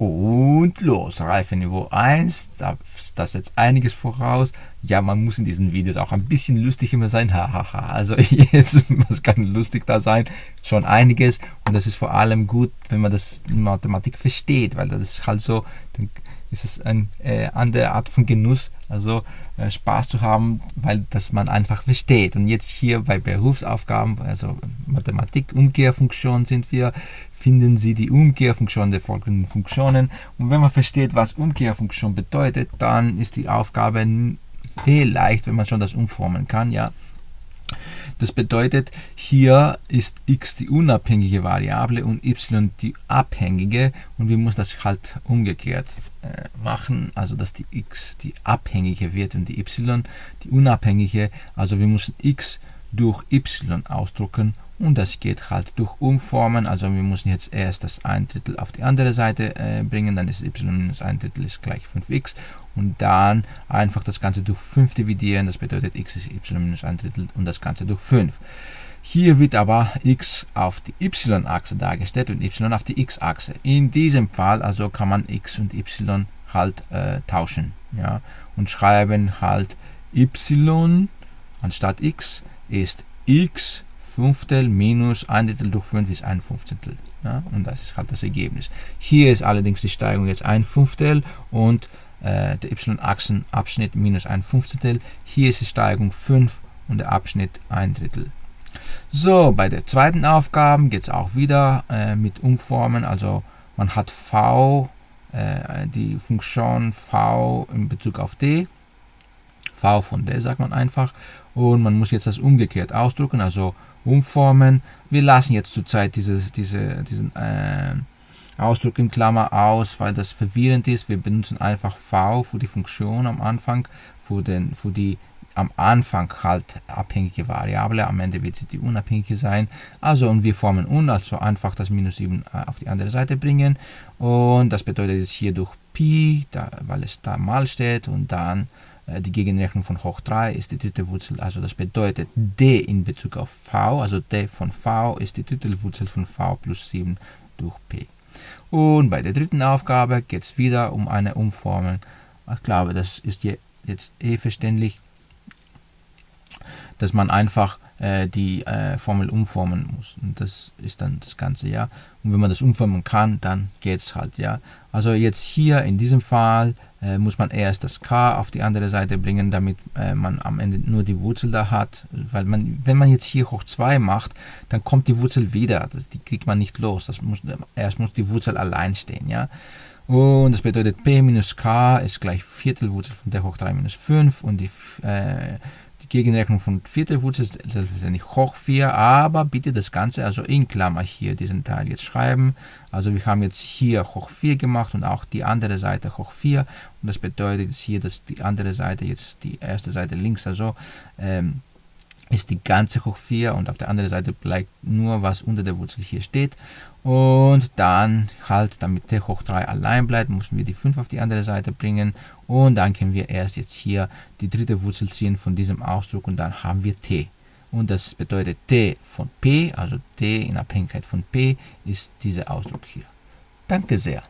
Und los, Reifeniveau 1, das, das setzt einiges voraus. Ja, man muss in diesen Videos auch ein bisschen lustig immer sein. Hahaha. Also jetzt muss kann lustig da sein. Schon einiges. Und das ist vor allem gut, wenn man das in Mathematik versteht, weil das ist halt so, dann ist es eine äh, andere Art von Genuss, also äh, Spaß zu haben, weil das man einfach versteht. Und jetzt hier bei Berufsaufgaben, also Mathematik, Umkehrfunktion sind wir, finden Sie die Umkehrfunktion der folgenden Funktionen. Und wenn man versteht, was Umkehrfunktion bedeutet, dann ist die Aufgabe viel leicht, wenn man schon das umformen kann. Ja. Das bedeutet, hier ist x die unabhängige Variable und y die abhängige und wir müssen das halt umgekehrt äh, machen, also dass die x die abhängige wird und die y die unabhängige, also wir müssen x durch y ausdrucken und das geht halt durch Umformen, also wir müssen jetzt erst das 1 Drittel auf die andere Seite äh, bringen, dann ist y minus 1 Drittel ist gleich 5x und dann einfach das Ganze durch 5 dividieren, das bedeutet x ist y minus 1 Drittel und das Ganze durch 5. Hier wird aber x auf die y-Achse dargestellt und y auf die x-Achse. In diesem Fall also kann man x und y halt äh, tauschen ja, und schreiben halt y anstatt x ist x Fünftel minus 1 Drittel durch 5 ist ein Fünfzehntel. Ja, und das ist halt das Ergebnis. Hier ist allerdings die Steigung jetzt ein Fünftel und äh, der y-Achsenabschnitt minus ein Fünfzehntel. Hier ist die Steigung 5 und der Abschnitt ein Drittel. So, bei der zweiten Aufgabe geht es auch wieder äh, mit Umformen. Also man hat v, äh, die Funktion v in Bezug auf d. v von d sagt man einfach. Und man muss jetzt das umgekehrt ausdrücken, also umformen. Wir lassen jetzt zurzeit dieses, diese, diesen äh, Ausdruck in Klammer aus, weil das verwirrend ist. Wir benutzen einfach v für die Funktion am Anfang, für, den, für die am Anfang halt abhängige Variable, am Ende wird sie die unabhängige sein. Also und wir formen un, also einfach das minus 7 äh, auf die andere Seite bringen und das bedeutet jetzt hier durch Pi, da, weil es da mal steht und dann die Gegenrechnung von hoch 3 ist die dritte Wurzel, also das bedeutet d in Bezug auf v, also d von v ist die dritte Wurzel von v plus 7 durch p. Und bei der dritten Aufgabe geht es wieder um eine Umformung. Ich glaube, das ist jetzt eh verständlich dass man einfach äh, die äh, Formel umformen muss. Und das ist dann das Ganze, ja. Und wenn man das umformen kann, dann geht es halt, ja. Also jetzt hier in diesem Fall äh, muss man erst das k auf die andere Seite bringen, damit äh, man am Ende nur die Wurzel da hat. Weil man, wenn man jetzt hier hoch 2 macht, dann kommt die Wurzel wieder. Die kriegt man nicht los. Das muss, erst muss die Wurzel allein stehen, ja. Und das bedeutet p minus k ist gleich Viertelwurzel von der hoch 3 minus 5 und die äh, Gegenrechnung von vierter Wurzel ist selbstverständlich hoch 4, aber bitte das Ganze also in Klammer hier diesen Teil jetzt schreiben. Also wir haben jetzt hier hoch 4 gemacht und auch die andere Seite hoch 4 und das bedeutet jetzt hier, dass die andere Seite jetzt die erste Seite links also ähm, ist die ganze hoch 4 und auf der anderen Seite bleibt nur was unter der Wurzel hier steht. Und dann halt damit t hoch 3 allein bleibt müssen wir die 5 auf die andere Seite bringen. Und dann können wir erst jetzt hier die dritte Wurzel ziehen von diesem Ausdruck und dann haben wir t. Und das bedeutet t von p also t in Abhängigkeit von p ist dieser Ausdruck hier. Danke sehr